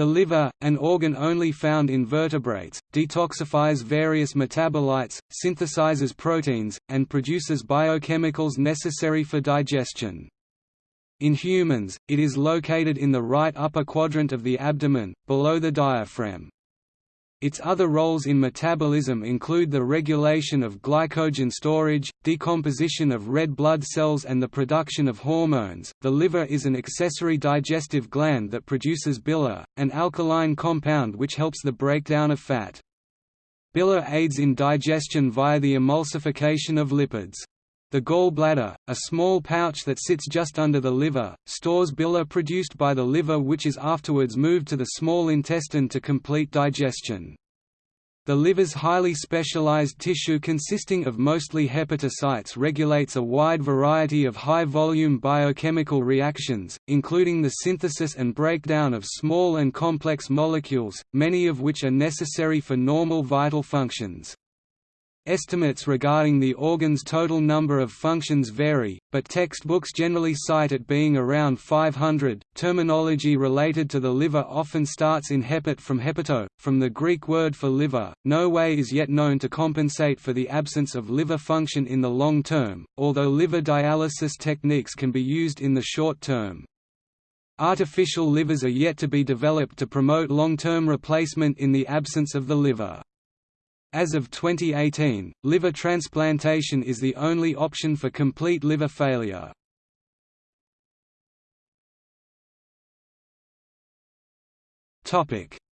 The liver, an organ only found in vertebrates, detoxifies various metabolites, synthesizes proteins, and produces biochemicals necessary for digestion. In humans, it is located in the right upper quadrant of the abdomen, below the diaphragm. Its other roles in metabolism include the regulation of glycogen storage, decomposition of red blood cells, and the production of hormones. The liver is an accessory digestive gland that produces bile, an alkaline compound which helps the breakdown of fat. Bile aids in digestion via the emulsification of lipids. The gallbladder, a small pouch that sits just under the liver, stores bile produced by the liver which is afterwards moved to the small intestine to complete digestion. The liver's highly specialized tissue consisting of mostly hepatocytes regulates a wide variety of high-volume biochemical reactions, including the synthesis and breakdown of small and complex molecules, many of which are necessary for normal vital functions. Estimates regarding the organ's total number of functions vary, but textbooks generally cite it being around 500. Terminology related to the liver often starts in hepat from hepato, from the Greek word for liver. No way is yet known to compensate for the absence of liver function in the long term, although liver dialysis techniques can be used in the short term. Artificial livers are yet to be developed to promote long-term replacement in the absence of the liver. As of 2018, liver transplantation is the only option for complete liver failure.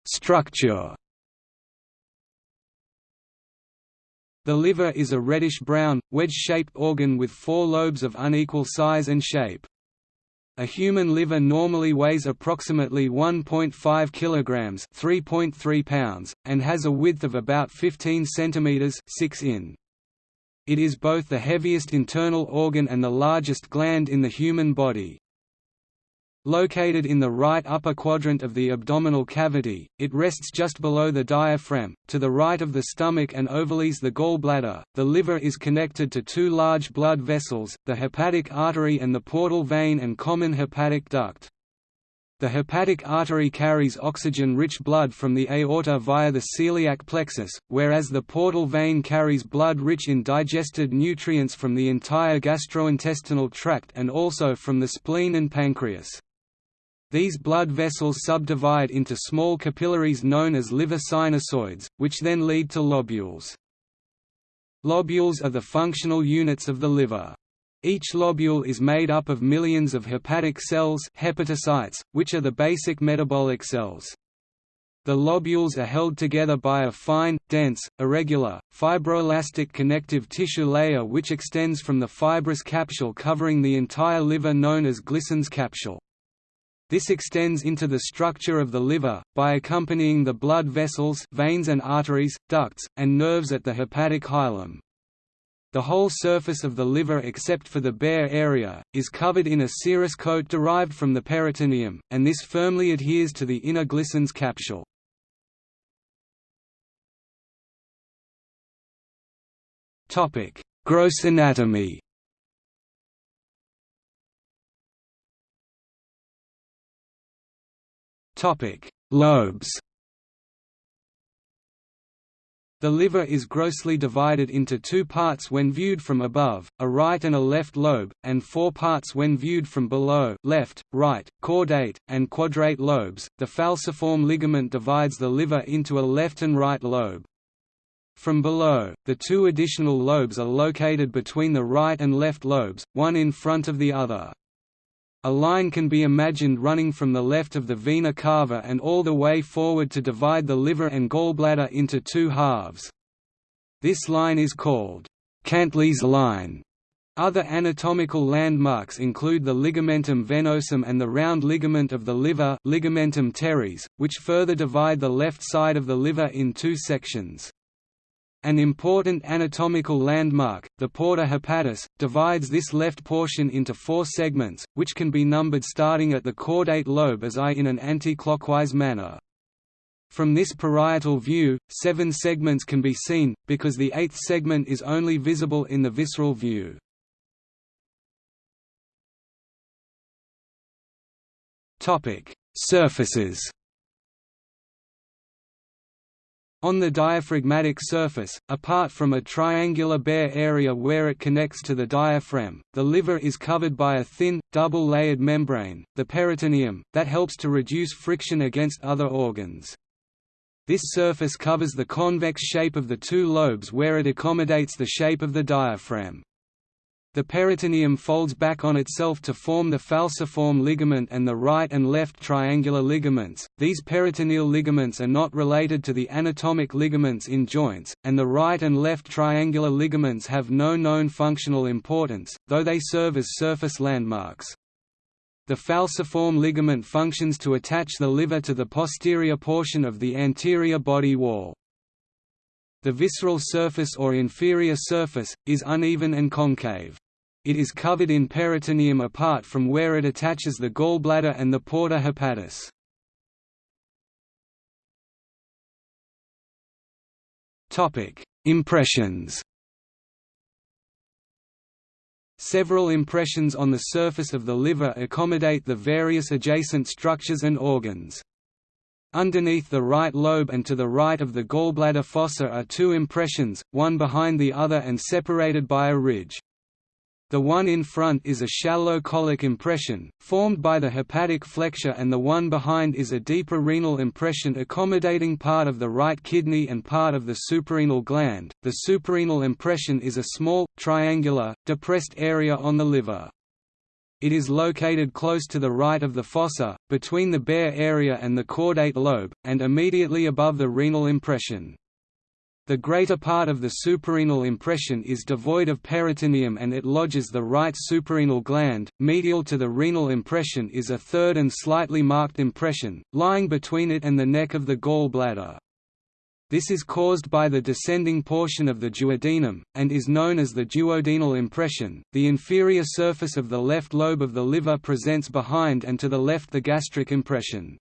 Structure The liver is a reddish-brown, wedge-shaped organ with four lobes of unequal size and shape. A human liver normally weighs approximately 1.5 kilograms, 3.3 pounds, and has a width of about 15 centimeters, 6 in. It is both the heaviest internal organ and the largest gland in the human body. Located in the right upper quadrant of the abdominal cavity, it rests just below the diaphragm, to the right of the stomach and overlies the gallbladder. The liver is connected to two large blood vessels, the hepatic artery and the portal vein and common hepatic duct. The hepatic artery carries oxygen-rich blood from the aorta via the celiac plexus, whereas the portal vein carries blood rich in digested nutrients from the entire gastrointestinal tract and also from the spleen and pancreas. These blood vessels subdivide into small capillaries known as liver sinusoids, which then lead to lobules. Lobules are the functional units of the liver. Each lobule is made up of millions of hepatic cells hepatocytes, which are the basic metabolic cells. The lobules are held together by a fine, dense, irregular, fibroelastic connective tissue layer which extends from the fibrous capsule covering the entire liver known as Glisson's capsule. This extends into the structure of the liver, by accompanying the blood vessels veins and arteries, ducts, and nerves at the hepatic hilum. The whole surface of the liver except for the bare area, is covered in a serous coat derived from the peritoneum, and this firmly adheres to the inner Glisson's capsule. Gross anatomy Topic: Lobes. The liver is grossly divided into two parts when viewed from above, a right and a left lobe, and four parts when viewed from below left, right, caudate, and quadrate lobes. The falciform ligament divides the liver into a left and right lobe. From below, the two additional lobes are located between the right and left lobes, one in front of the other. A line can be imagined running from the left of the vena cava and all the way forward to divide the liver and gallbladder into two halves. This line is called Cantlie's line. Other anatomical landmarks include the ligamentum venosum and the round ligament of the liver ligamentum teres, which further divide the left side of the liver in two sections. An important anatomical landmark, the porta hepatis, divides this left portion into four segments, which can be numbered starting at the caudate lobe as I in an anti-clockwise manner. From this parietal view, seven segments can be seen, because the eighth segment is only visible in the visceral view. Surfaces On the diaphragmatic surface, apart from a triangular bare area where it connects to the diaphragm, the liver is covered by a thin, double-layered membrane, the peritoneum, that helps to reduce friction against other organs. This surface covers the convex shape of the two lobes where it accommodates the shape of the diaphragm. The peritoneum folds back on itself to form the falciform ligament and the right and left triangular ligaments. These peritoneal ligaments are not related to the anatomic ligaments in joints, and the right and left triangular ligaments have no known functional importance, though they serve as surface landmarks. The falciform ligament functions to attach the liver to the posterior portion of the anterior body wall. The visceral surface or inferior surface, is uneven and concave. It is covered in peritoneum apart from where it attaches the gallbladder and the porta hepatis. Impressions Several impressions on the surface of the liver accommodate the various adjacent structures and organs. Underneath the right lobe and to the right of the gallbladder fossa are two impressions, one behind the other and separated by a ridge. The one in front is a shallow colic impression, formed by the hepatic flexure and the one behind is a deeper renal impression accommodating part of the right kidney and part of the suprarenal gland. The suprarenal impression is a small, triangular, depressed area on the liver. It is located close to the right of the fossa, between the bare area and the caudate lobe, and immediately above the renal impression. The greater part of the suprarenal impression is devoid of peritoneum and it lodges the right suprarenal gland. Medial to the renal impression is a third and slightly marked impression, lying between it and the neck of the gall bladder. This is caused by the descending portion of the duodenum, and is known as the duodenal impression. The inferior surface of the left lobe of the liver presents behind and to the left the gastric impression.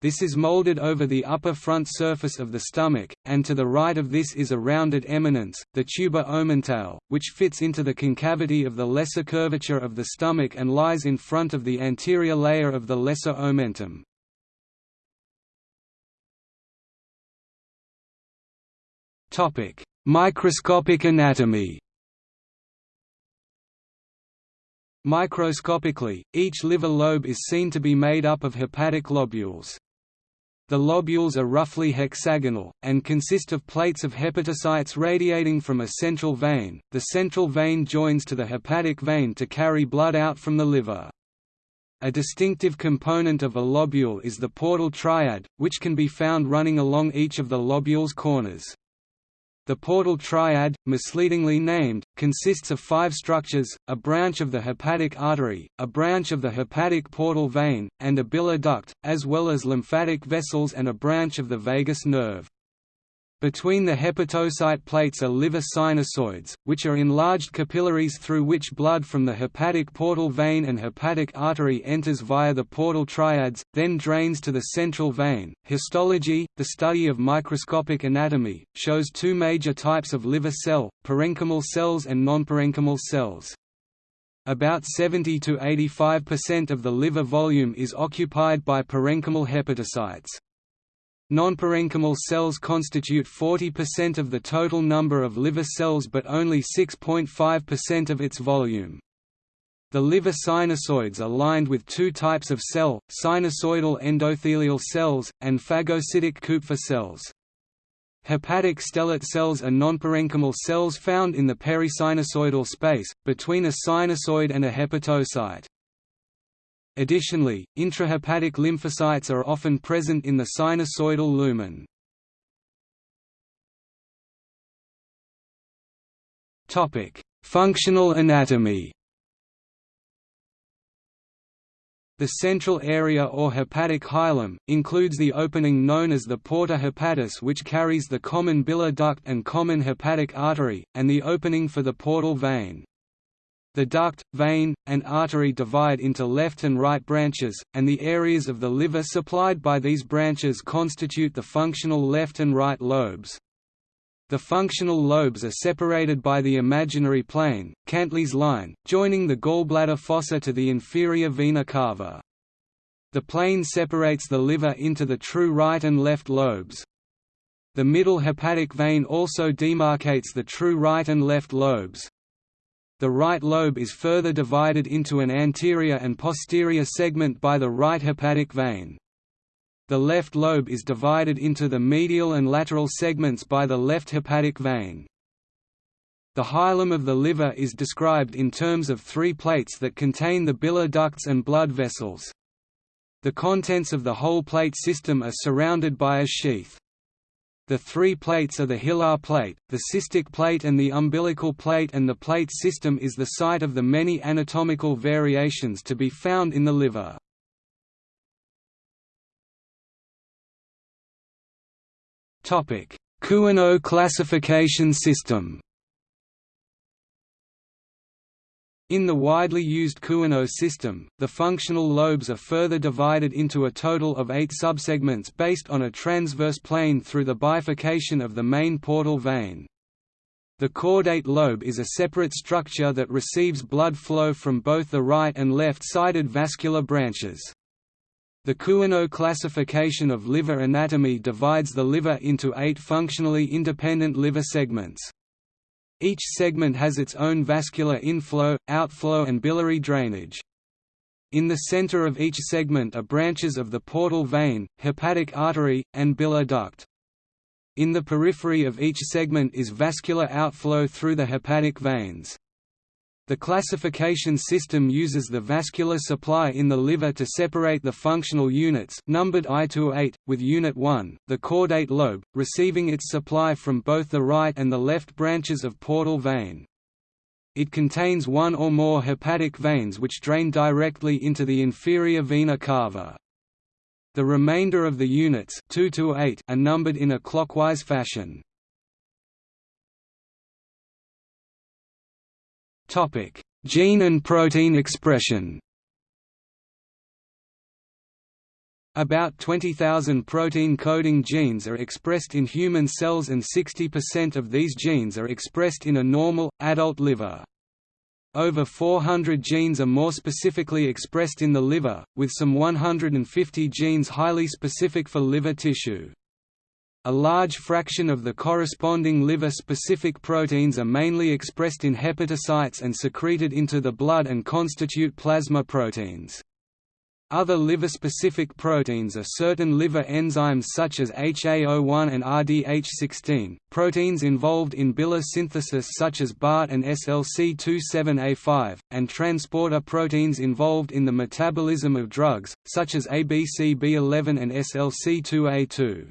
This is molded over the upper front surface of the stomach, and to the right of this is a rounded eminence, the tuber omentale, which fits into the concavity of the lesser curvature of the stomach and lies in front of the anterior layer of the lesser omentum. Microscopic anatomy Microscopically, each liver lobe is seen to be made up of hepatic lobules. The lobules are roughly hexagonal, and consist of plates of hepatocytes radiating from a central vein. The central vein joins to the hepatic vein to carry blood out from the liver. A distinctive component of a lobule is the portal triad, which can be found running along each of the lobule's corners. The portal triad, misleadingly named, consists of five structures, a branch of the hepatic artery, a branch of the hepatic portal vein, and a bile duct, as well as lymphatic vessels and a branch of the vagus nerve. Between the hepatocyte plates are liver sinusoids, which are enlarged capillaries through which blood from the hepatic portal vein and hepatic artery enters via the portal triads, then drains to the central vein. Histology, the study of microscopic anatomy, shows two major types of liver cell, parenchymal cells and nonparenchymal cells. About 70 to 85% of the liver volume is occupied by parenchymal hepatocytes. Non-parenchymal cells constitute 40% of the total number of liver cells but only 6.5% of its volume. The liver sinusoids are lined with two types of cell, sinusoidal endothelial cells, and phagocytic Kupffer cells. Hepatic stellate cells are nonparenchymal cells found in the perisinusoidal space, between a sinusoid and a hepatocyte. Additionally, intrahepatic lymphocytes are often present in the sinusoidal lumen. Topic: Functional anatomy. The central area or hepatic hilum, includes the opening known as the porta hepatis which carries the common bile duct and common hepatic artery, and the opening for the portal vein. The duct, vein, and artery divide into left and right branches, and the areas of the liver supplied by these branches constitute the functional left and right lobes. The functional lobes are separated by the imaginary plane, Cantlie's line, joining the gallbladder fossa to the inferior vena cava. The plane separates the liver into the true right and left lobes. The middle hepatic vein also demarcates the true right and left lobes. The right lobe is further divided into an anterior and posterior segment by the right hepatic vein. The left lobe is divided into the medial and lateral segments by the left hepatic vein. The hilum of the liver is described in terms of three plates that contain the bile ducts and blood vessels. The contents of the whole plate system are surrounded by a sheath. The three plates are the hilar plate, the cystic plate and the umbilical plate and the plate system is the site of the many anatomical variations to be found in the liver. Couinaud classification system In the widely used Couinaud system, the functional lobes are further divided into a total of eight subsegments based on a transverse plane through the bifurcation of the main portal vein. The caudate lobe is a separate structure that receives blood flow from both the right and left-sided vascular branches. The Couinaud classification of liver anatomy divides the liver into eight functionally independent liver segments. Each segment has its own vascular inflow, outflow and biliary drainage. In the center of each segment are branches of the portal vein, hepatic artery, and bile duct. In the periphery of each segment is vascular outflow through the hepatic veins. The classification system uses the vascular supply in the liver to separate the functional units numbered I to 8, with Unit 1, the caudate lobe, receiving its supply from both the right and the left branches of portal vein. It contains one or more hepatic veins which drain directly into the inferior vena cava. The remainder of the units 2 to 8 are numbered in a clockwise fashion. Topic: Gene and protein expression. About 20,000 protein-coding genes are expressed in human cells and 60% of these genes are expressed in a normal, adult liver. Over 400 genes are more specifically expressed in the liver, with some 150 genes highly specific for liver tissue. A large fraction of the corresponding liver-specific proteins are mainly expressed in hepatocytes and secreted into the blood and constitute plasma proteins. Other liver-specific proteins are certain liver enzymes such as HAO1 and RDH16, proteins involved in bile synthesis such as BART and SLC27A5, and transporter proteins involved in the metabolism of drugs, such as ABCB11 and SLC2A2.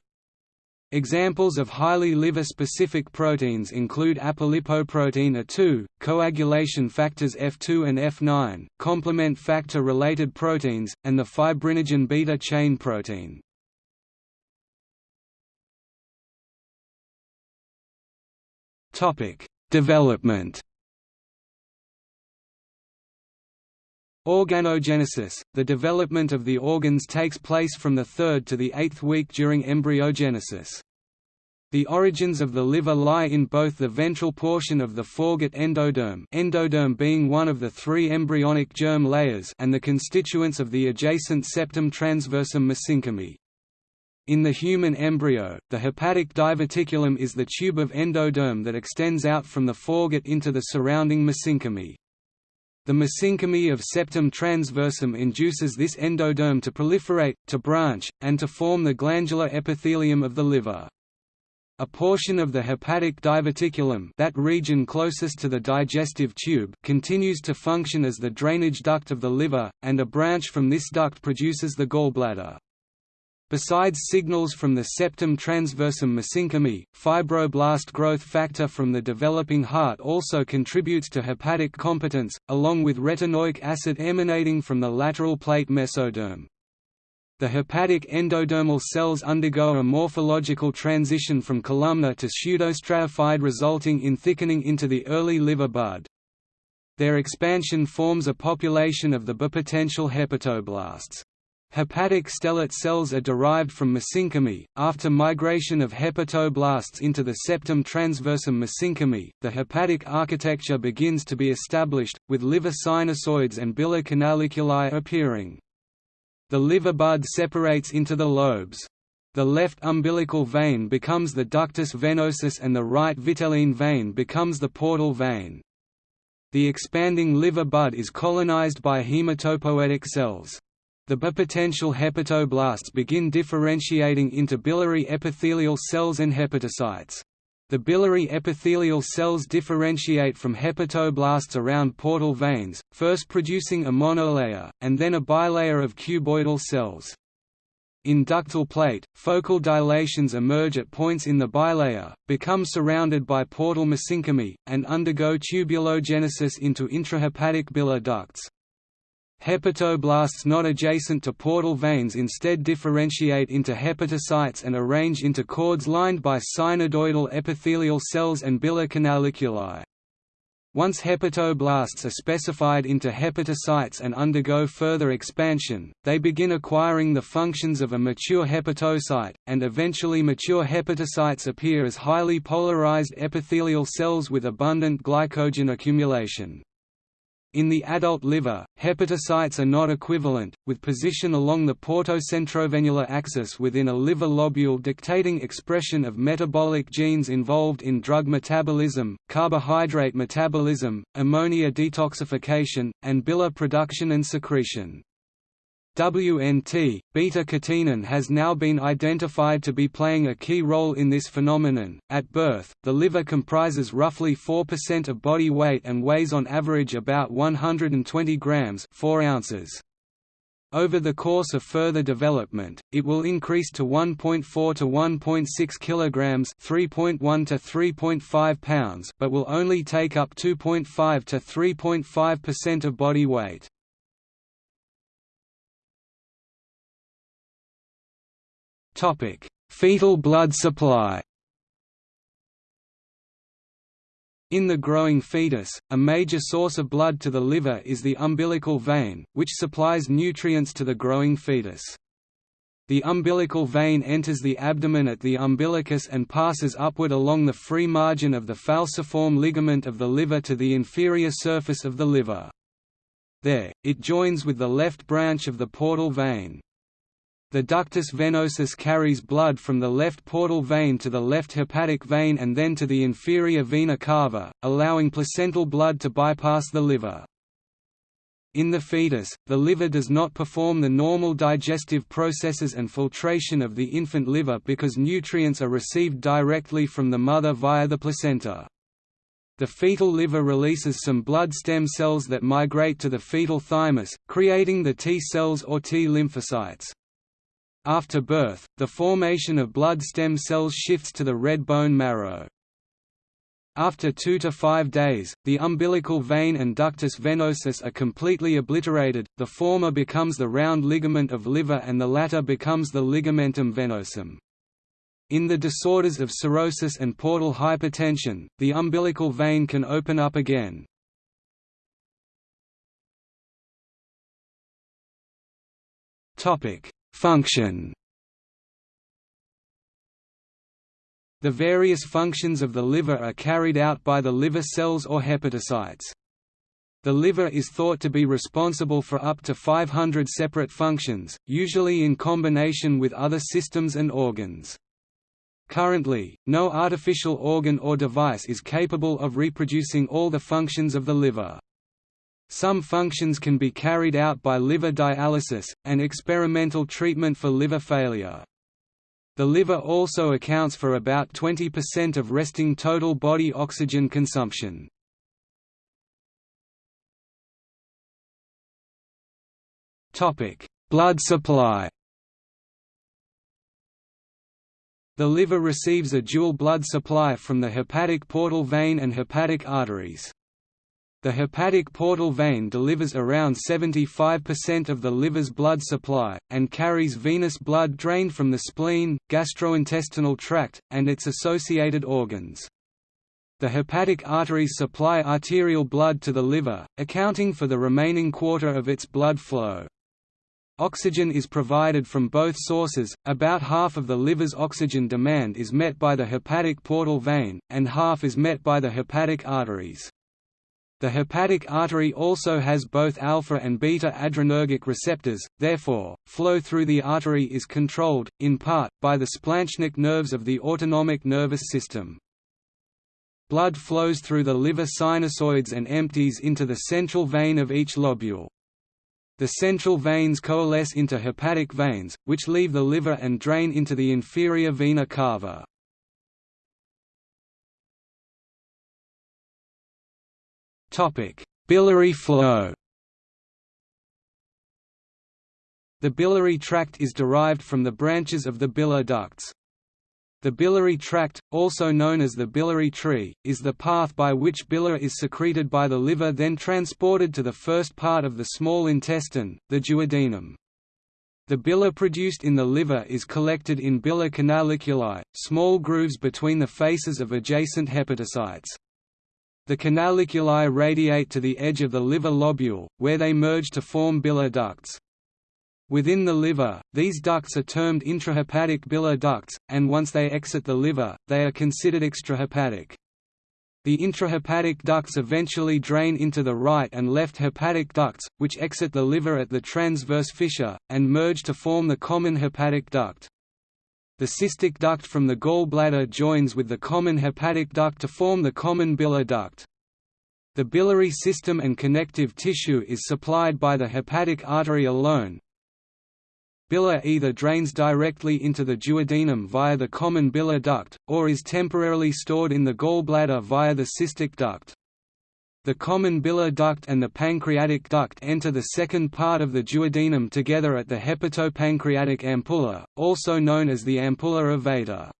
Examples of highly liver-specific proteins include apolipoprotein A2, coagulation factors F2 and F9, complement factor-related proteins, and the fibrinogen beta chain protein. Development Organogenesis – The development of the organs takes place from the third to the eighth week during embryogenesis. The origins of the liver lie in both the ventral portion of the foregut endoderm endoderm being one of the three embryonic germ layers and the constituents of the adjacent septum transversum mesenchyme. In the human embryo, the hepatic diverticulum is the tube of endoderm that extends out from the foregut into the surrounding mesenchyme. The mesenchyme of septum transversum induces this endoderm to proliferate, to branch, and to form the glandular epithelium of the liver. A portion of the hepatic diverticulum that region closest to the digestive tube continues to function as the drainage duct of the liver, and a branch from this duct produces the gallbladder. Besides signals from the septum transversum mesenchyme, fibroblast growth factor from the developing heart also contributes to hepatic competence, along with retinoic acid emanating from the lateral plate mesoderm. The hepatic endodermal cells undergo a morphological transition from columnar to pseudostratified resulting in thickening into the early liver bud. Their expansion forms a population of the bipotential hepatoblasts. Hepatic stellate cells are derived from mesenchyme. After migration of hepatoblasts into the septum transversum mesenchyme, the hepatic architecture begins to be established, with liver sinusoids and bile canaliculi appearing. The liver bud separates into the lobes. the left umbilical vein becomes the ductus venosus and the right vitelline vein becomes the portal vein. The expanding liver bud is colonized by hematopoietic cells. The bipotential hepatoblasts begin differentiating into biliary epithelial cells and hepatocytes. The biliary epithelial cells differentiate from hepatoblasts around portal veins, first producing a monolayer, and then a bilayer of cuboidal cells. In ductal plate, focal dilations emerge at points in the bilayer, become surrounded by portal mesenchymy, and undergo tubulogenesis into intrahepatic bilar ducts. Hepatoblasts not adjacent to portal veins instead differentiate into hepatocytes and arrange into cords lined by sinusoidal epithelial cells and bilar canaliculi. Once hepatoblasts are specified into hepatocytes and undergo further expansion, they begin acquiring the functions of a mature hepatocyte, and eventually mature hepatocytes appear as highly polarized epithelial cells with abundant glycogen accumulation. In the adult liver, hepatocytes are not equivalent, with position along the portocentrovenular axis within a liver lobule dictating expression of metabolic genes involved in drug metabolism, carbohydrate metabolism, ammonia detoxification, and bilar production and secretion. WNT, beta-catenin has now been identified to be playing a key role in this phenomenon. At birth, the liver comprises roughly 4% of body weight and weighs on average about 120 grams, 4 ounces. Over the course of further development, it will increase to 1.4 to 1.6 kilograms, 3.1 to 3.5 pounds, but will only take up 2.5 to 3.5% of body weight. Topic: Fetal blood supply. In the growing fetus, a major source of blood to the liver is the umbilical vein, which supplies nutrients to the growing fetus. The umbilical vein enters the abdomen at the umbilicus and passes upward along the free margin of the falciform ligament of the liver to the inferior surface of the liver. There, it joins with the left branch of the portal vein. The ductus venosus carries blood from the left portal vein to the left hepatic vein and then to the inferior vena cava, allowing placental blood to bypass the liver. In the fetus, the liver does not perform the normal digestive processes and filtration of the infant liver because nutrients are received directly from the mother via the placenta. The fetal liver releases some blood stem cells that migrate to the fetal thymus, creating the T cells or T lymphocytes. After birth, the formation of blood stem cells shifts to the red bone marrow. After two to five days, the umbilical vein and ductus venosus are completely obliterated, the former becomes the round ligament of liver and the latter becomes the ligamentum venosum. In the disorders of cirrhosis and portal hypertension, the umbilical vein can open up again. Function The various functions of the liver are carried out by the liver cells or hepatocytes. The liver is thought to be responsible for up to 500 separate functions, usually in combination with other systems and organs. Currently, no artificial organ or device is capable of reproducing all the functions of the liver. Some functions can be carried out by liver dialysis, an experimental treatment for liver failure. The liver also accounts for about 20% of resting total body oxygen consumption. Blood supply The liver receives a dual blood supply from the hepatic portal vein and hepatic arteries. The hepatic portal vein delivers around 75% of the liver's blood supply, and carries venous blood drained from the spleen, gastrointestinal tract, and its associated organs. The hepatic arteries supply arterial blood to the liver, accounting for the remaining quarter of its blood flow. Oxygen is provided from both sources, about half of the liver's oxygen demand is met by the hepatic portal vein, and half is met by the hepatic arteries. The hepatic artery also has both alpha and beta adrenergic receptors, therefore, flow through the artery is controlled, in part, by the splanchnic nerves of the autonomic nervous system. Blood flows through the liver sinusoids and empties into the central vein of each lobule. The central veins coalesce into hepatic veins, which leave the liver and drain into the inferior vena cava. Biliary flow The biliary tract is derived from the branches of the bile ducts. The biliary tract, also known as the biliary tree, is the path by which bile is secreted by the liver then transported to the first part of the small intestine, the duodenum. The bile produced in the liver is collected in bilar canaliculi, small grooves between the faces of adjacent hepatocytes. The canaliculi radiate to the edge of the liver lobule, where they merge to form bilar ducts. Within the liver, these ducts are termed intrahepatic bilar ducts, and once they exit the liver, they are considered extrahepatic. The intrahepatic ducts eventually drain into the right and left hepatic ducts, which exit the liver at the transverse fissure, and merge to form the common hepatic duct. The cystic duct from the gallbladder joins with the common hepatic duct to form the common bilar duct. The biliary system and connective tissue is supplied by the hepatic artery alone. Bile either drains directly into the duodenum via the common bilar duct, or is temporarily stored in the gallbladder via the cystic duct. The common bilar duct and the pancreatic duct enter the second part of the duodenum together at the hepatopancreatic ampulla, also known as the ampulla of Vater.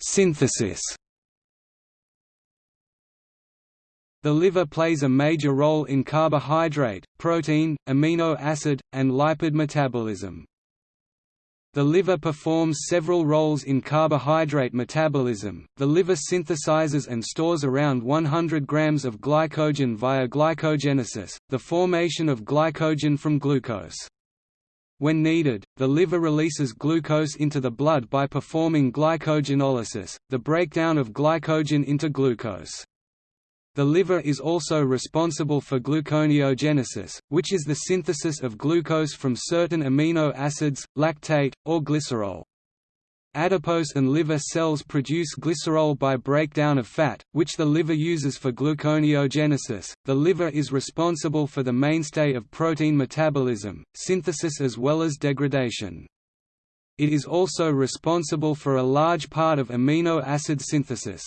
Synthesis The liver plays a major role in carbohydrate, protein, amino acid, and lipid metabolism. The liver performs several roles in carbohydrate metabolism. The liver synthesizes and stores around 100 grams of glycogen via glycogenesis, the formation of glycogen from glucose. When needed, the liver releases glucose into the blood by performing glycogenolysis, the breakdown of glycogen into glucose. The liver is also responsible for gluconeogenesis, which is the synthesis of glucose from certain amino acids, lactate, or glycerol. Adipose and liver cells produce glycerol by breakdown of fat, which the liver uses for gluconeogenesis. The liver is responsible for the mainstay of protein metabolism, synthesis as well as degradation. It is also responsible for a large part of amino acid synthesis.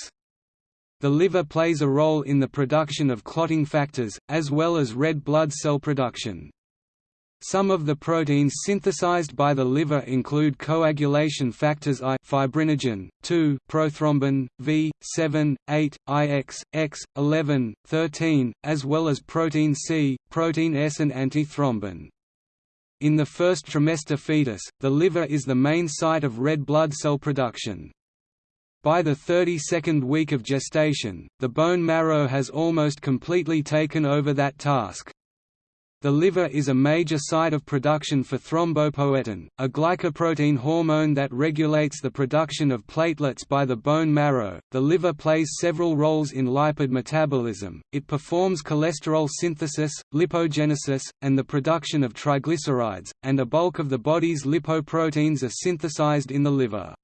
The liver plays a role in the production of clotting factors, as well as red blood cell production. Some of the proteins synthesized by the liver include coagulation factors I fibrinogen, 2 prothrombin, V, 7, 8, IX, X, 11, 13, as well as protein C, protein S and antithrombin. In the first trimester fetus, the liver is the main site of red blood cell production. By the 32nd week of gestation, the bone marrow has almost completely taken over that task. The liver is a major site of production for thrombopoietin, a glycoprotein hormone that regulates the production of platelets by the bone marrow. The liver plays several roles in lipid metabolism. It performs cholesterol synthesis, lipogenesis, and the production of triglycerides, and a bulk of the body's lipoproteins are synthesized in the liver.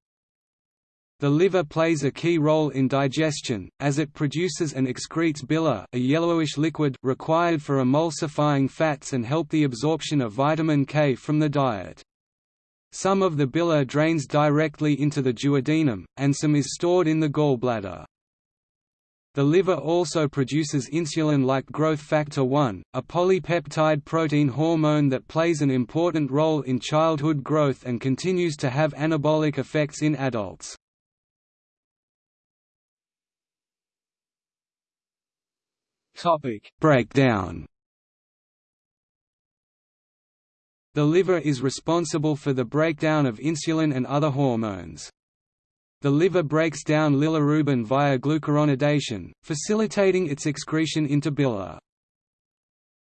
The liver plays a key role in digestion, as it produces and excretes bile a yellowish liquid required for emulsifying fats and help the absorption of vitamin K from the diet. Some of the bile drains directly into the duodenum, and some is stored in the gallbladder. The liver also produces insulin like growth factor 1, a polypeptide protein hormone that plays an important role in childhood growth and continues to have anabolic effects in adults. Topic: Breakdown. The liver is responsible for the breakdown of insulin and other hormones. The liver breaks down bilirubin via glucuronidation, facilitating its excretion into bile.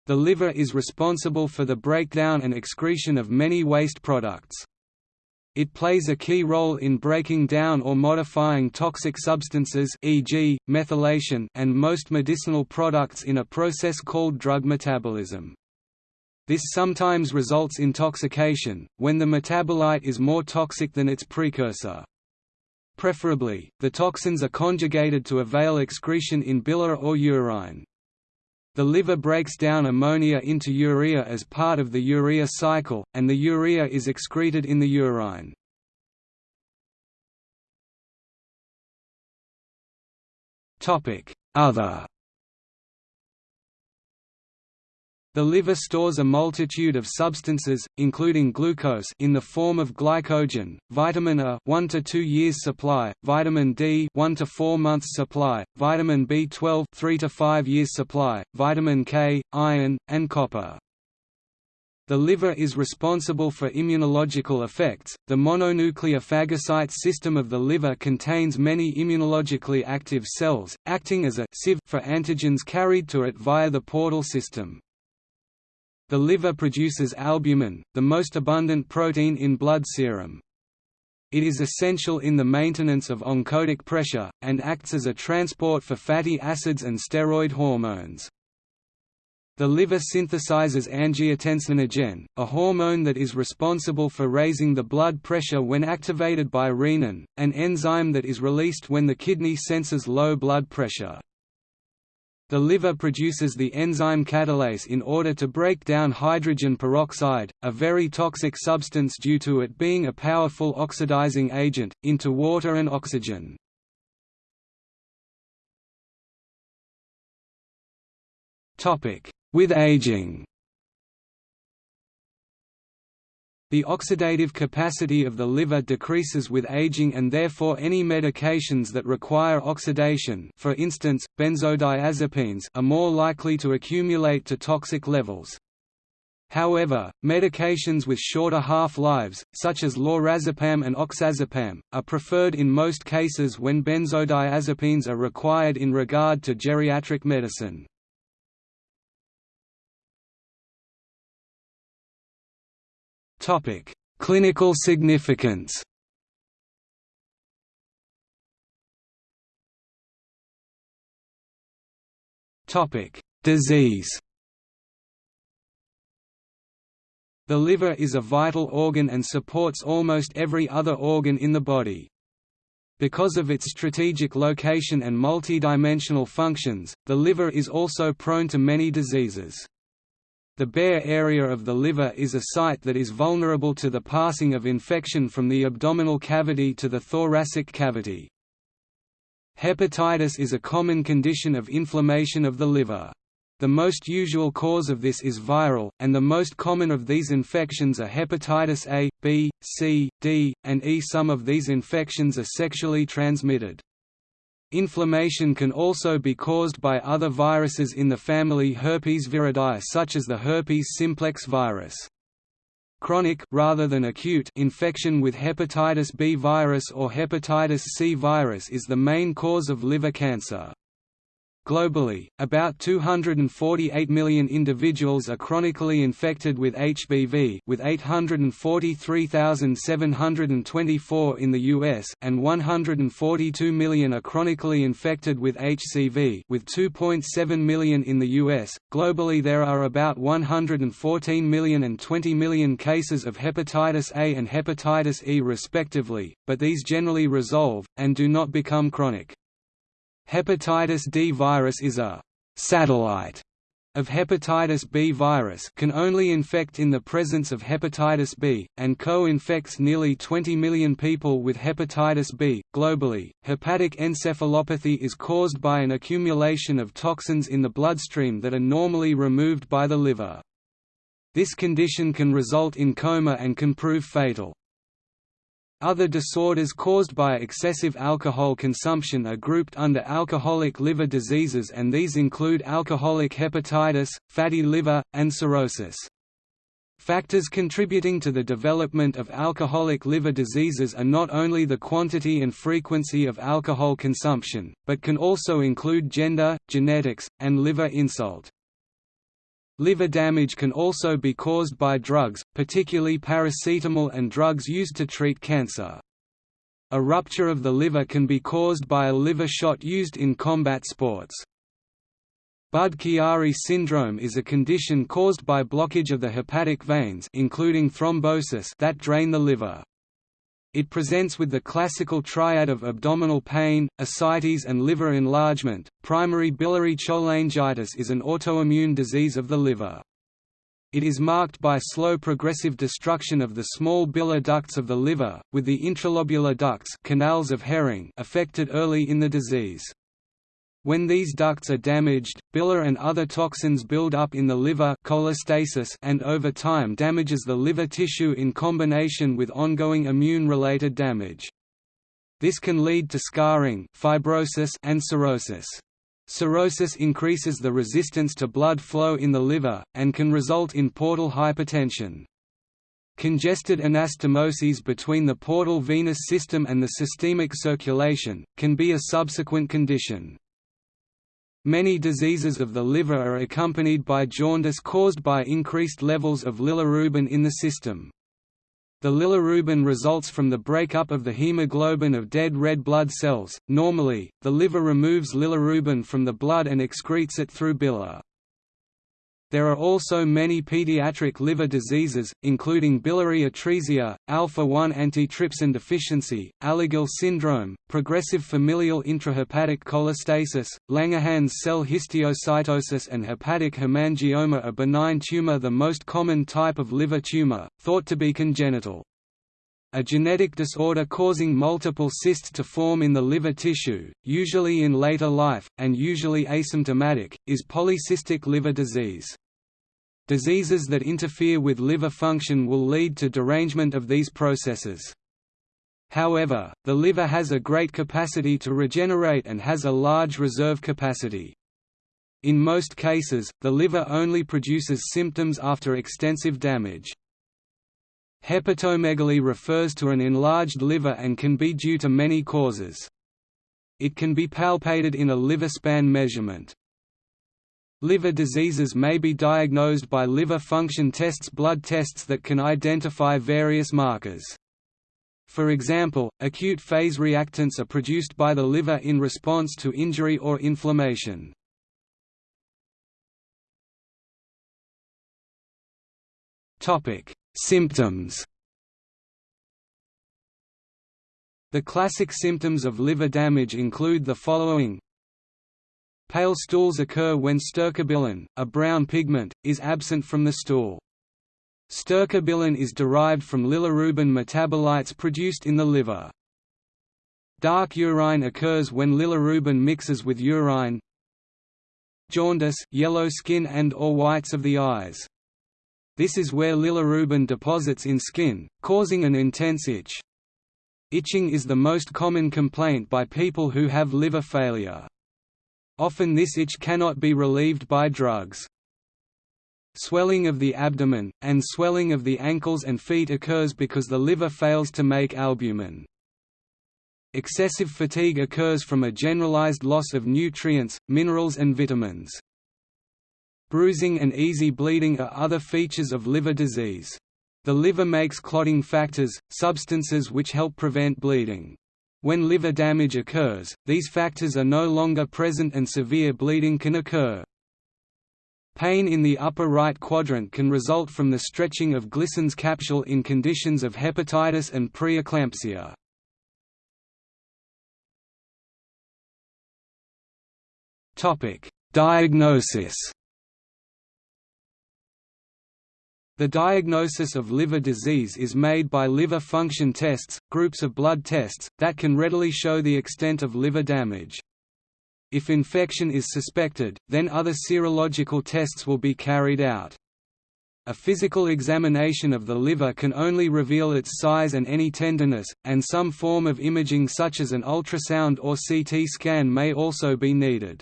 The liver is responsible for the breakdown and excretion of many waste products. It plays a key role in breaking down or modifying toxic substances e.g., methylation and most medicinal products in a process called drug metabolism. This sometimes results in intoxication, when the metabolite is more toxic than its precursor. Preferably, the toxins are conjugated to avail excretion in bile or urine. The liver breaks down ammonia into urea as part of the urea cycle, and the urea is excreted in the urine. Other The liver stores a multitude of substances, including glucose in the form of glycogen, vitamin A 1 to 2 years supply, vitamin D 1 to 4 months supply, vitamin B12 3 to 5 years supply, vitamin K, iron, and copper. The liver is responsible for immunological effects. The mononuclear phagocyte system of the liver contains many immunologically active cells, acting as a sieve for antigens carried to it via the portal system. The liver produces albumin, the most abundant protein in blood serum. It is essential in the maintenance of oncotic pressure, and acts as a transport for fatty acids and steroid hormones. The liver synthesizes angiotensinogen, a hormone that is responsible for raising the blood pressure when activated by renin, an enzyme that is released when the kidney senses low blood pressure. The liver produces the enzyme catalase in order to break down hydrogen peroxide, a very toxic substance due to it being a powerful oxidizing agent, into water and oxygen. With aging The oxidative capacity of the liver decreases with aging and therefore any medications that require oxidation for instance, benzodiazepines are more likely to accumulate to toxic levels. However, medications with shorter half-lives, such as lorazepam and oxazepam, are preferred in most cases when benzodiazepines are required in regard to geriatric medicine. Topic: Clinical significance. Topic: Disease. The liver is a vital organ and supports almost every other organ in the body. Because of its strategic location and multidimensional functions, the liver is also prone to many diseases. The bare area of the liver is a site that is vulnerable to the passing of infection from the abdominal cavity to the thoracic cavity. Hepatitis is a common condition of inflammation of the liver. The most usual cause of this is viral, and the most common of these infections are hepatitis A, B, C, D, and E. Some of these infections are sexually transmitted. Inflammation can also be caused by other viruses in the family herpes viridae such as the herpes simplex virus. Chronic rather than acute infection with hepatitis B virus or hepatitis C virus is the main cause of liver cancer. Globally, about 248 million individuals are chronically infected with HBV with 843,724 in the US and 142 million are chronically infected with HCV with 2.7 million in the US. Globally there are about 114 million and 20 million cases of hepatitis A and hepatitis E respectively, but these generally resolve and do not become chronic. Hepatitis D virus is a «satellite» of hepatitis B virus can only infect in the presence of hepatitis B, and co-infects nearly 20 million people with hepatitis B. Globally, hepatic encephalopathy is caused by an accumulation of toxins in the bloodstream that are normally removed by the liver. This condition can result in coma and can prove fatal. Other disorders caused by excessive alcohol consumption are grouped under alcoholic liver diseases and these include alcoholic hepatitis, fatty liver, and cirrhosis. Factors contributing to the development of alcoholic liver diseases are not only the quantity and frequency of alcohol consumption, but can also include gender, genetics, and liver insult. Liver damage can also be caused by drugs, particularly paracetamol and drugs used to treat cancer. A rupture of the liver can be caused by a liver shot used in combat sports. Budd-Chiari syndrome is a condition caused by blockage of the hepatic veins including thrombosis that drain the liver. It presents with the classical triad of abdominal pain, ascites and liver enlargement. Primary biliary cholangitis is an autoimmune disease of the liver. It is marked by slow progressive destruction of the small bile ducts of the liver, with the intralobular ducts canals of Hering affected early in the disease. When these ducts are damaged, bile and other toxins build up in the liver cholestasis and over time damages the liver tissue in combination with ongoing immune-related damage. This can lead to scarring fibrosis and cirrhosis. Cirrhosis increases the resistance to blood flow in the liver, and can result in portal hypertension. Congested anastomoses between the portal venous system and the systemic circulation, can be a subsequent condition. Many diseases of the liver are accompanied by jaundice caused by increased levels of bilirubin in the system. The bilirubin results from the breakup of the hemoglobin of dead red blood cells. Normally, the liver removes bilirubin from the blood and excretes it through bile. There are also many pediatric liver diseases, including biliary atresia, alpha-1 antitrypsin deficiency, Alagille syndrome, progressive familial intrahepatic cholestasis, Langerhans cell histiocytosis and hepatic hemangioma a benign tumor the most common type of liver tumor, thought to be congenital. A genetic disorder causing multiple cysts to form in the liver tissue, usually in later life, and usually asymptomatic, is polycystic liver disease. Diseases that interfere with liver function will lead to derangement of these processes. However, the liver has a great capacity to regenerate and has a large reserve capacity. In most cases, the liver only produces symptoms after extensive damage. Hepatomegaly refers to an enlarged liver and can be due to many causes. It can be palpated in a liver span measurement. Liver diseases may be diagnosed by liver function tests blood tests that can identify various markers. For example, acute phase reactants are produced by the liver in response to injury or inflammation. Symptoms The classic symptoms of liver damage include the following Pale stools occur when stercobilin, a brown pigment, is absent from the stool. Stercobilin is derived from bilirubin metabolites produced in the liver. Dark urine occurs when bilirubin mixes with urine. Jaundice, yellow skin and or whites of the eyes. This is where bilirubin deposits in skin, causing an intense itch. Itching is the most common complaint by people who have liver failure. Often this itch cannot be relieved by drugs. Swelling of the abdomen, and swelling of the ankles and feet occurs because the liver fails to make albumin. Excessive fatigue occurs from a generalized loss of nutrients, minerals and vitamins. Bruising and easy bleeding are other features of liver disease. The liver makes clotting factors, substances which help prevent bleeding. When liver damage occurs, these factors are no longer present and severe bleeding can occur. Pain in the upper right quadrant can result from the stretching of Glisson's capsule in conditions of hepatitis and preeclampsia. Diagnosis The diagnosis of liver disease is made by liver function tests, groups of blood tests, that can readily show the extent of liver damage. If infection is suspected, then other serological tests will be carried out. A physical examination of the liver can only reveal its size and any tenderness, and some form of imaging such as an ultrasound or CT scan may also be needed.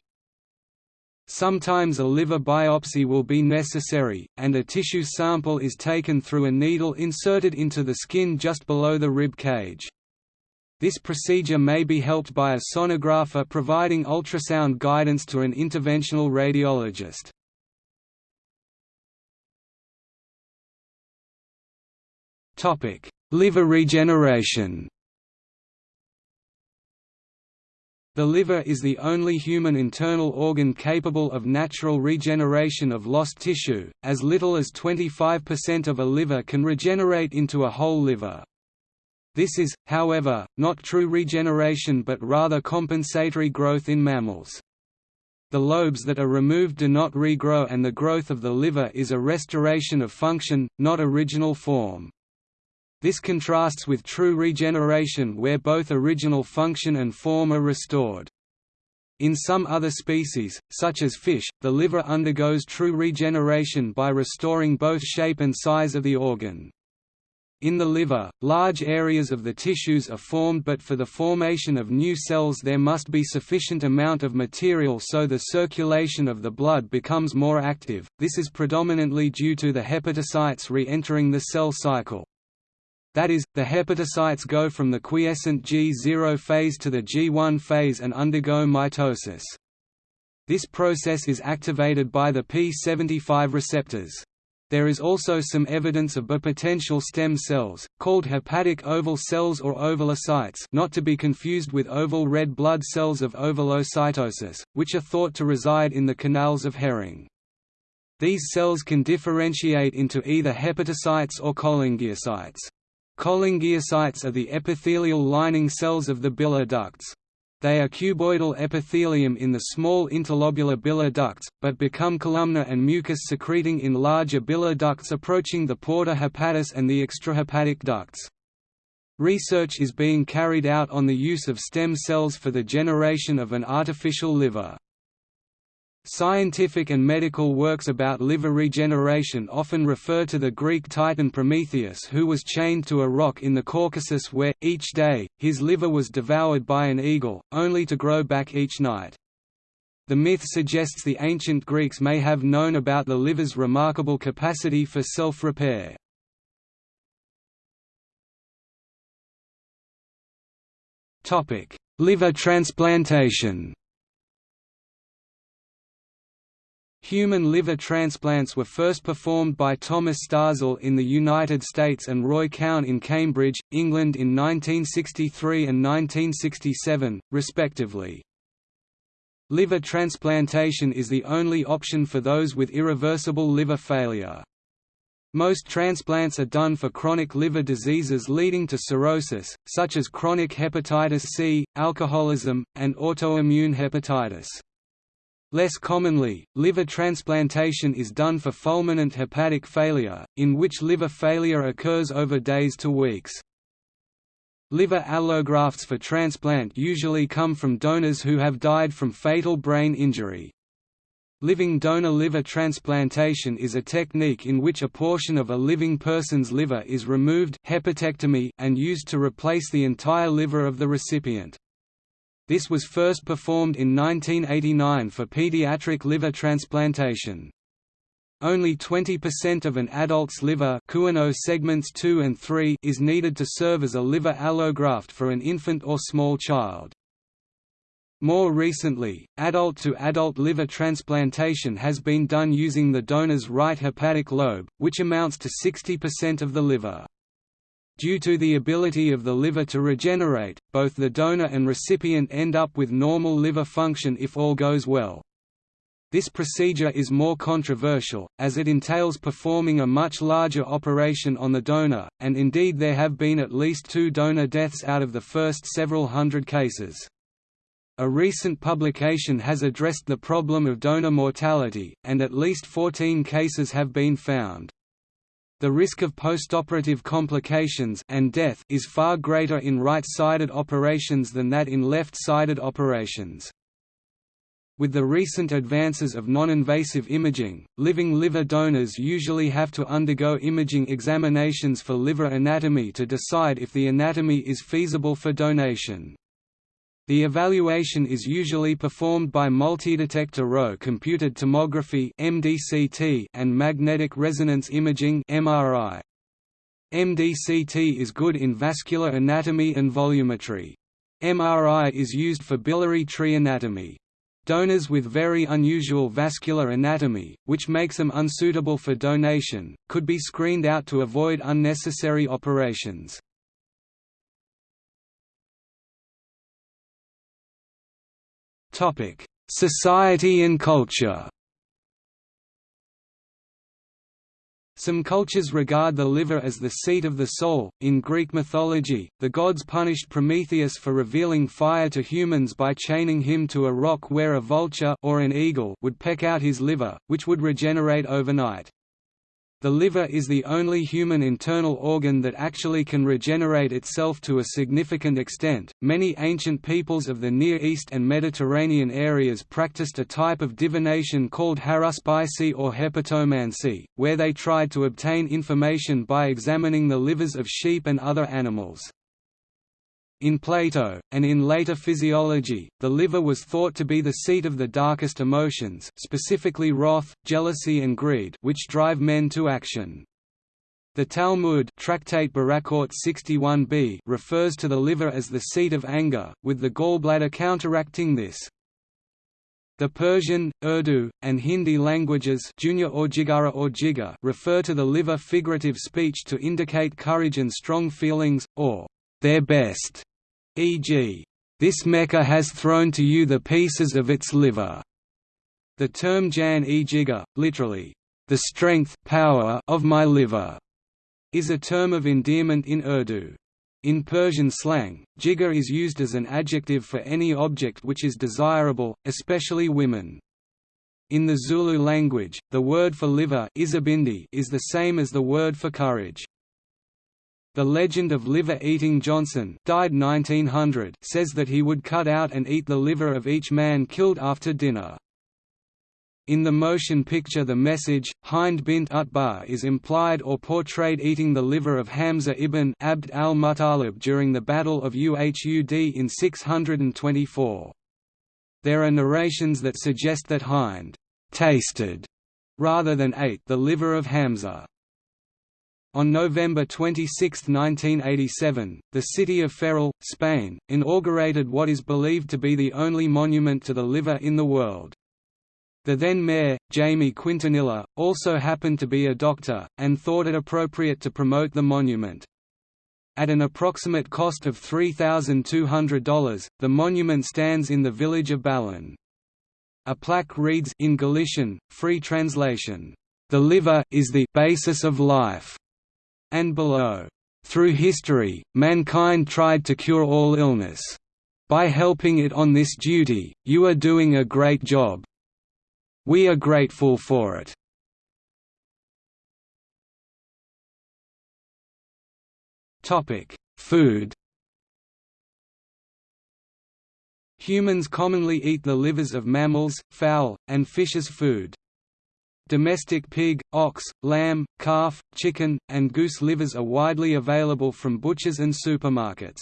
Sometimes a liver biopsy will be necessary, and a tissue sample is taken through a needle inserted into the skin just below the rib cage. This procedure may be helped by a sonographer providing ultrasound guidance to an interventional radiologist. liver regeneration The liver is the only human internal organ capable of natural regeneration of lost tissue, as little as 25% of a liver can regenerate into a whole liver. This is, however, not true regeneration but rather compensatory growth in mammals. The lobes that are removed do not regrow and the growth of the liver is a restoration of function, not original form. This contrasts with true regeneration where both original function and form are restored. In some other species, such as fish, the liver undergoes true regeneration by restoring both shape and size of the organ. In the liver, large areas of the tissues are formed but for the formation of new cells there must be sufficient amount of material so the circulation of the blood becomes more active, this is predominantly due to the hepatocytes re-entering the cell cycle. That is, the hepatocytes go from the quiescent G0 phase to the G1 phase and undergo mitosis. This process is activated by the P75 receptors. There is also some evidence of bipotential stem cells, called hepatic oval cells or ovalocytes not to be confused with oval red blood cells of ovalocytosis, which are thought to reside in the canals of Hering. These cells can differentiate into either hepatocytes or cholangiocytes. Cholangiocytes are the epithelial lining cells of the bile ducts. They are cuboidal epithelium in the small interlobular bile ducts, but become columnar and mucus secreting in larger bile ducts approaching the porta hepatis and the extrahepatic ducts. Research is being carried out on the use of stem cells for the generation of an artificial liver. Scientific and medical works about liver regeneration often refer to the Greek titan Prometheus who was chained to a rock in the Caucasus where, each day, his liver was devoured by an eagle, only to grow back each night. The myth suggests the ancient Greeks may have known about the liver's remarkable capacity for self-repair. Liver transplantation Human liver transplants were first performed by Thomas Starzl in the United States and Roy Calne in Cambridge, England in 1963 and 1967, respectively. Liver transplantation is the only option for those with irreversible liver failure. Most transplants are done for chronic liver diseases leading to cirrhosis, such as chronic hepatitis C, alcoholism, and autoimmune hepatitis. Less commonly, liver transplantation is done for fulminant hepatic failure, in which liver failure occurs over days to weeks. Liver allografts for transplant usually come from donors who have died from fatal brain injury. Living donor liver transplantation is a technique in which a portion of a living person's liver is removed hepatectomy and used to replace the entire liver of the recipient. This was first performed in 1989 for pediatric liver transplantation. Only 20% of an adult's liver segments 2 and 3 is needed to serve as a liver allograft for an infant or small child. More recently, adult-to-adult -adult liver transplantation has been done using the donor's right hepatic lobe, which amounts to 60% of the liver. Due to the ability of the liver to regenerate, both the donor and recipient end up with normal liver function if all goes well. This procedure is more controversial, as it entails performing a much larger operation on the donor, and indeed there have been at least two donor deaths out of the first several hundred cases. A recent publication has addressed the problem of donor mortality, and at least 14 cases have been found. The risk of postoperative complications and death is far greater in right-sided operations than that in left-sided operations. With the recent advances of non-invasive imaging, living liver donors usually have to undergo imaging examinations for liver anatomy to decide if the anatomy is feasible for donation. The evaluation is usually performed by multidetector row computed tomography (MDCT) and magnetic resonance imaging (MRI). MDCT is good in vascular anatomy and volumetry. MRI is used for biliary tree anatomy. Donors with very unusual vascular anatomy, which makes them unsuitable for donation, could be screened out to avoid unnecessary operations. Society and culture Some cultures regard the liver as the seat of the soul. In Greek mythology, the gods punished Prometheus for revealing fire to humans by chaining him to a rock where a vulture or an eagle would peck out his liver, which would regenerate overnight. The liver is the only human internal organ that actually can regenerate itself to a significant extent. Many ancient peoples of the Near East and Mediterranean areas practiced a type of divination called haruspicy or hepatomancy, where they tried to obtain information by examining the livers of sheep and other animals. In Plato, and in later physiology, the liver was thought to be the seat of the darkest emotions specifically wrath, jealousy and greed which drive men to action. The Talmud Tractate Berakhot 61b refers to the liver as the seat of anger, with the gallbladder counteracting this. The Persian, Urdu, and Hindi languages junior or jigara or jiga refer to the liver figurative speech to indicate courage and strong feelings, or their best e.g., this Mecca has thrown to you the pieces of its liver. The term jan-e-jigar, literally, the strength power of my liver, is a term of endearment in Urdu. In Persian slang, jigar is used as an adjective for any object which is desirable, especially women. In the Zulu language, the word for liver is the same as the word for courage. The legend of liver-eating Johnson died 1900 says that he would cut out and eat the liver of each man killed after dinner. In the motion picture The Message, Hind bint Utbah is implied or portrayed eating the liver of Hamza ibn Abd al-Muttalib during the Battle of Uhud in 624. There are narrations that suggest that Hind «tasted» rather than ate the liver of Hamza. On November 26, 1987, the city of Ferrol, Spain, inaugurated what is believed to be the only monument to the liver in the world. The then mayor, Jamie Quintanilla, also happened to be a doctor, and thought it appropriate to promote the monument. At an approximate cost of $3,200, the monument stands in the village of Ballon. A plaque reads in Galician, free translation, "...the liver is the basis of life." And below. Through history, mankind tried to cure all illness. By helping it on this duty, you are doing a great job. We are grateful for it. Food Humans commonly eat the livers of mammals, fowl, and fish as food. Domestic pig, ox, lamb, calf, chicken, and goose livers are widely available from butchers and supermarkets.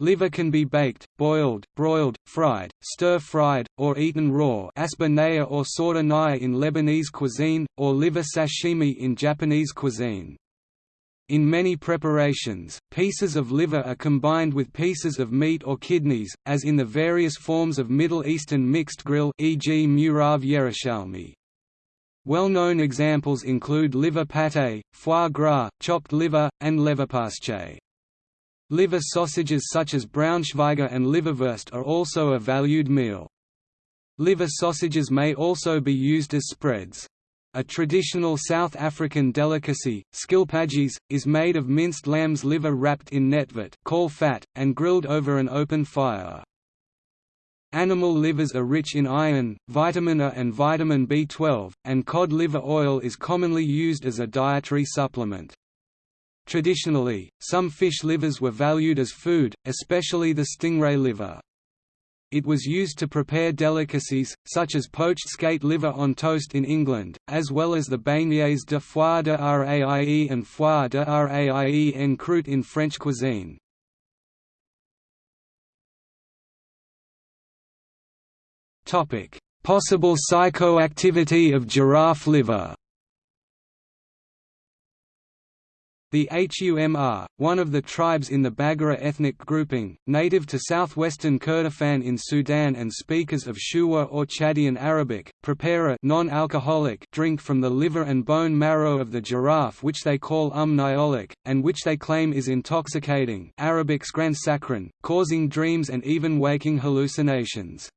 Liver can be baked, boiled, broiled, fried, stir-fried, or eaten raw asba or sorda in Lebanese cuisine, or liver sashimi in Japanese cuisine. In many preparations, pieces of liver are combined with pieces of meat or kidneys, as in the various forms of Middle Eastern mixed grill e.g. murav Yerushalmi. Well-known examples include liver pâté, foie gras, chopped liver, and leverpostej. Liver sausages such as Braunschweiger and liverwurst are also a valued meal. Liver sausages may also be used as spreads. A traditional South African delicacy, skilpadjies, is made of minced lamb's liver wrapped in netvet fat, and grilled over an open fire. Animal livers are rich in iron, vitamin A and vitamin B12, and cod liver oil is commonly used as a dietary supplement. Traditionally, some fish livers were valued as food, especially the stingray liver. It was used to prepare delicacies, such as poached skate liver on toast in England, as well as the beignets de foie de raie and foie de raie en croûte in French cuisine. Possible psychoactivity of giraffe liver The Humr, one of the tribes in the Baggara ethnic grouping, native to southwestern Kordofan in Sudan and speakers of Shuwa or Chadian Arabic, prepare a non-alcoholic drink from the liver and bone marrow of the giraffe which they call um niolic, and which they claim is intoxicating Arabic causing dreams and even waking hallucinations.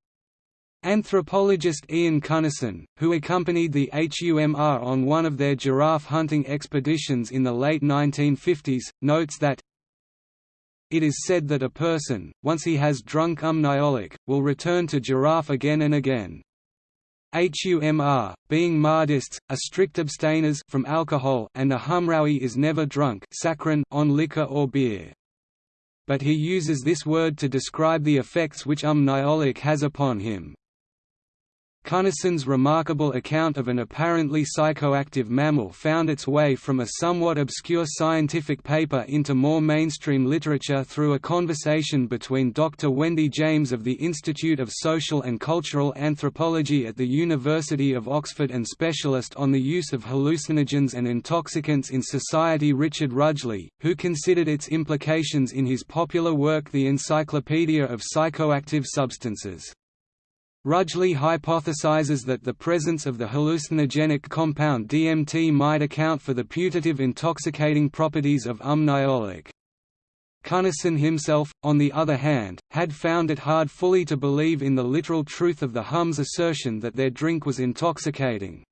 Anthropologist Ian Cunnison, who accompanied the HUMR on one of their giraffe hunting expeditions in the late 1950s, notes that it is said that a person, once he has drunk umniolic, will return to giraffe again and again. HUMR, being Mahdists, are strict abstainers from alcohol and a Humrawi is never drunk on liquor or beer. But he uses this word to describe the effects which umniolic has upon him. Cunnison's remarkable account of an apparently psychoactive mammal found its way from a somewhat obscure scientific paper into more mainstream literature through a conversation between Dr. Wendy James of the Institute of Social and Cultural Anthropology at the University of Oxford and specialist on the use of hallucinogens and intoxicants in society Richard Rudgley, who considered its implications in his popular work The Encyclopedia of Psychoactive Substances. Rudgley hypothesizes that the presence of the hallucinogenic compound DMT might account for the putative intoxicating properties of umniolic. Cunnison himself, on the other hand, had found it hard fully to believe in the literal truth of the Hum's assertion that their drink was intoxicating.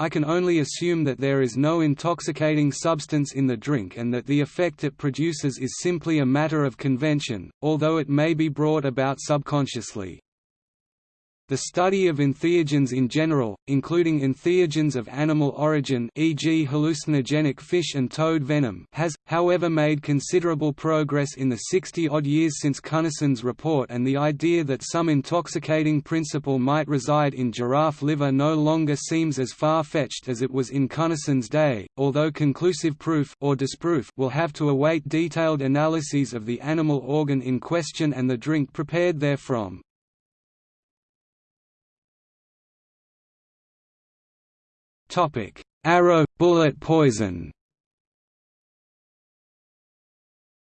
I can only assume that there is no intoxicating substance in the drink and that the effect it produces is simply a matter of convention, although it may be brought about subconsciously. The study of entheogens in general, including entheogens of animal origin e.g. hallucinogenic fish and toad venom has, however made considerable progress in the 60-odd years since Cunnison's report and the idea that some intoxicating principle might reside in giraffe liver no longer seems as far-fetched as it was in Cunnison's day, although conclusive proof or disproof will have to await detailed analyses of the animal organ in question and the drink prepared therefrom. Topic: Arrow bullet poison.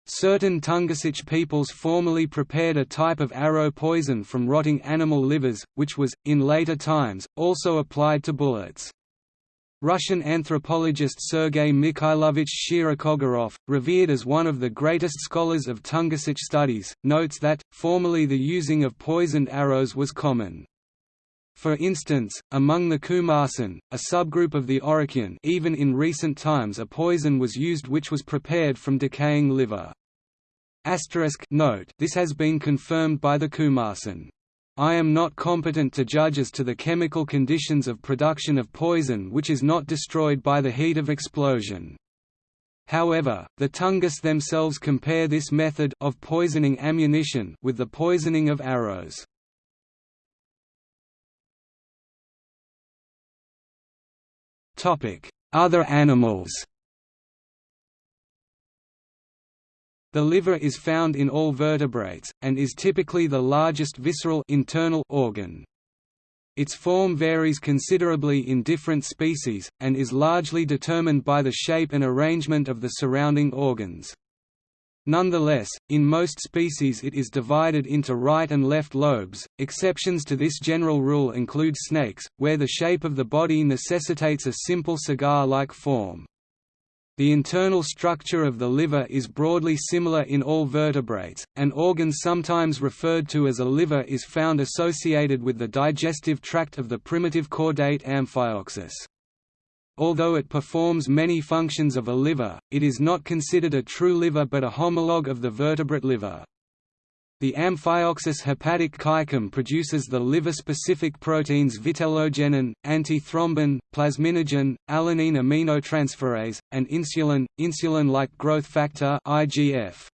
Certain Tungusic peoples formerly prepared a type of arrow poison from rotting animal livers, which was, in later times, also applied to bullets. Russian anthropologist Sergei Mikhailovich Shirokogorov, revered as one of the greatest scholars of Tungusic studies, notes that, formerly the using of poisoned arrows was common. For instance, among the Kumarsan, a subgroup of the Oroqian even in recent times a poison was used which was prepared from decaying liver. Asterisk note, this has been confirmed by the Kumarsan. I am not competent to judge as to the chemical conditions of production of poison which is not destroyed by the heat of explosion. However, the Tungus themselves compare this method of poisoning ammunition with the poisoning of arrows. Other animals The liver is found in all vertebrates, and is typically the largest visceral internal organ. Its form varies considerably in different species, and is largely determined by the shape and arrangement of the surrounding organs. Nonetheless, in most species it is divided into right and left lobes. Exceptions to this general rule include snakes, where the shape of the body necessitates a simple cigar-like form. The internal structure of the liver is broadly similar in all vertebrates. An organ sometimes referred to as a liver is found associated with the digestive tract of the primitive chordate Amphioxus. Although it performs many functions of a liver, it is not considered a true liver but a homologue of the vertebrate liver. The Amphioxus hepatic caecum produces the liver-specific proteins vitellogenin, antithrombin, plasminogen, alanine aminotransferase, and insulin, insulin-like growth factor (IGF).